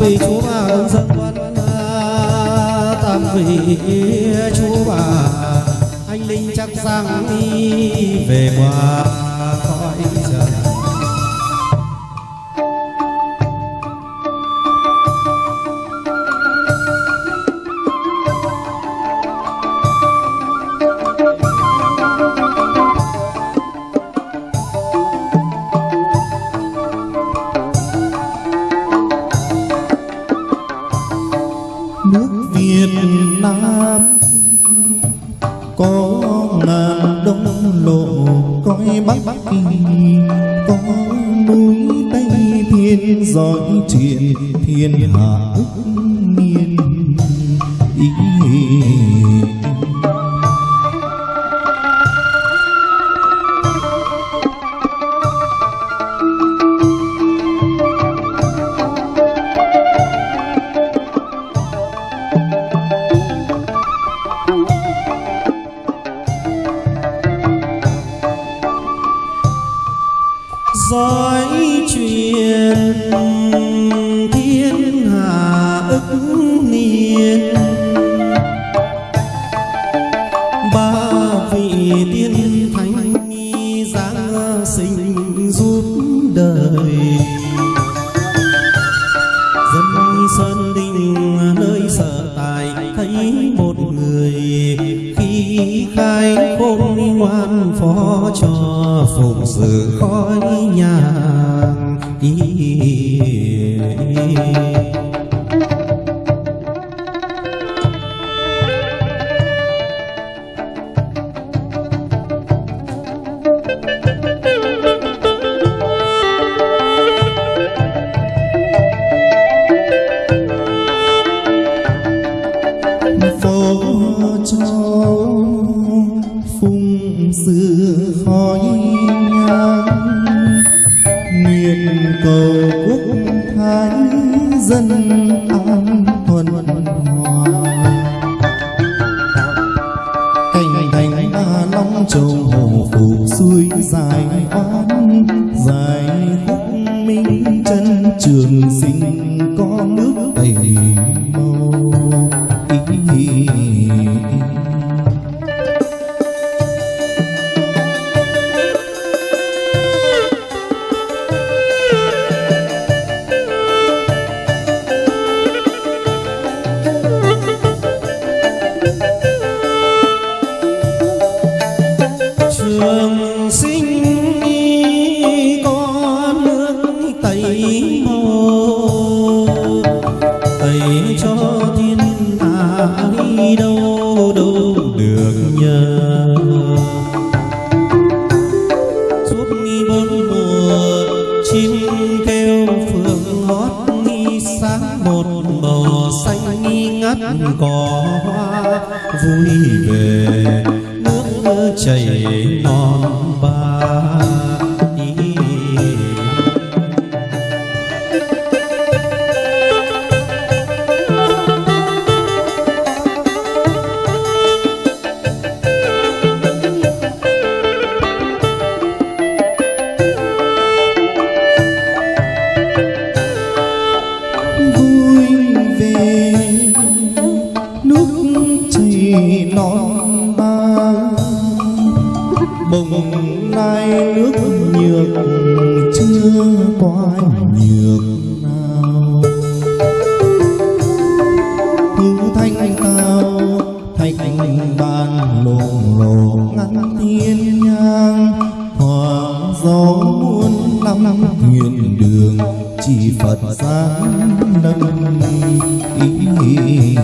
vị Chúa bà hướng dẫn quân tam vị Chúa bà, anh linh chắc rằng đi về qua quan phó cho phụng sự khói nhà ý. Phó cho phung sự khói nhang. Nguyện cầu quốc thái dân an thuần hòa. Cảnh thành ba long châu hồ phục xuôi dài oan. Dài khúc minh chân trường sinh ngắt cỏ hoa vui về nước chảy non ba lộ lộ ngăn thiên nhang hòa gió muôn năm nguyện thuyền đường chỉ phật sáng nâng ý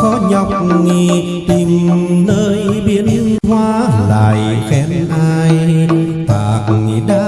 khó nhọc nghi tìm nơi biến hóa lại khen ai tạc đã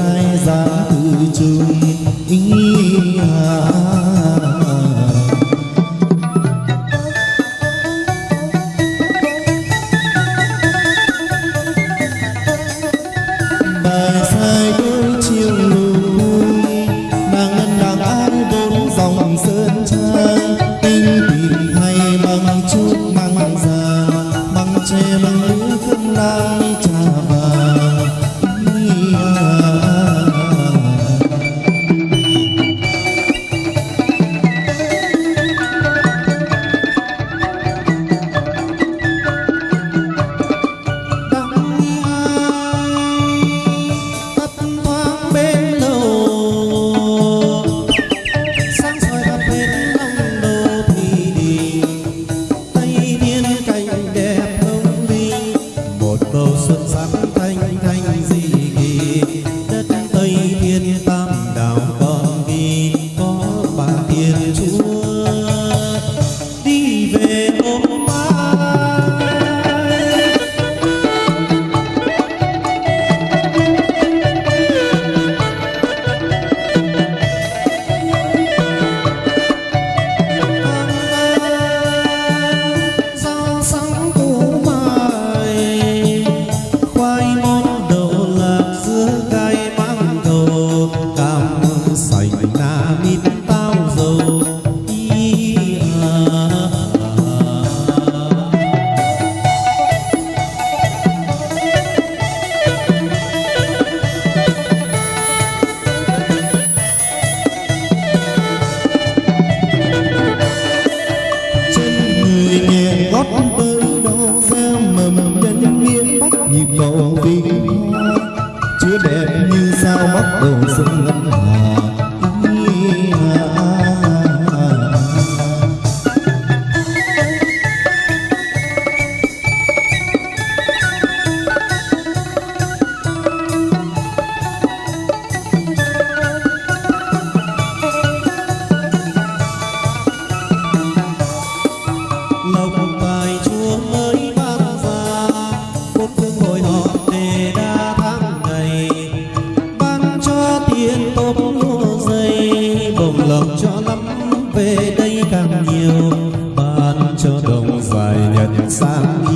所以我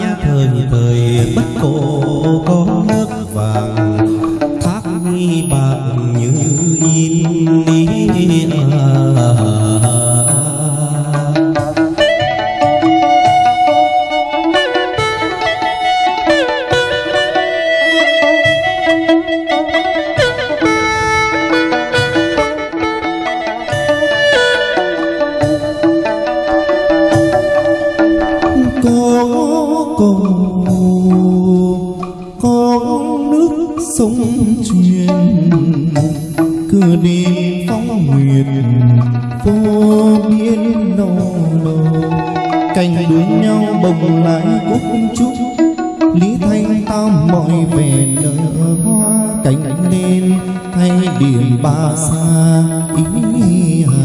nhã thời thời bất cổ có nước vàng thác bạc như in nước truyền cửa đi phóng nguyệt, vô biên nô lô cành đuôi nhau bồng lại cúc trúc lý thanh tam mọi vẻ nở hoa cánh lên. Thay điểm ba xa ý hà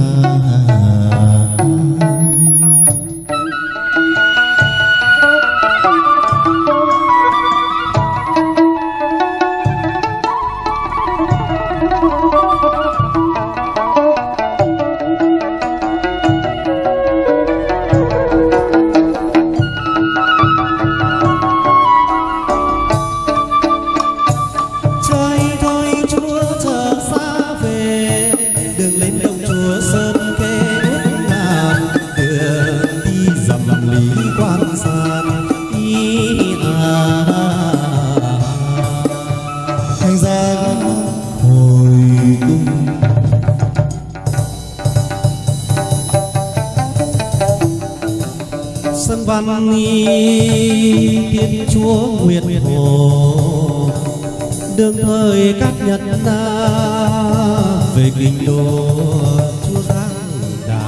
sân văn nghi tiên chúa nguyệt hồ đương thời các nhật ta về kinh đô chúa giang đà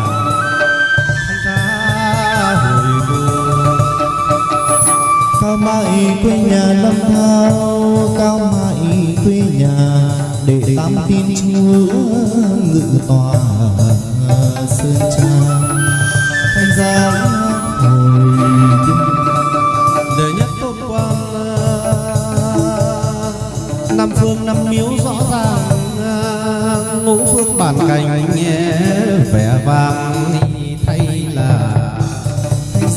thanh hồi cung cao mãi quê nhà lâm thao, cao mãi quê nhà để tam tin chúa ngự tòa, sơn trang.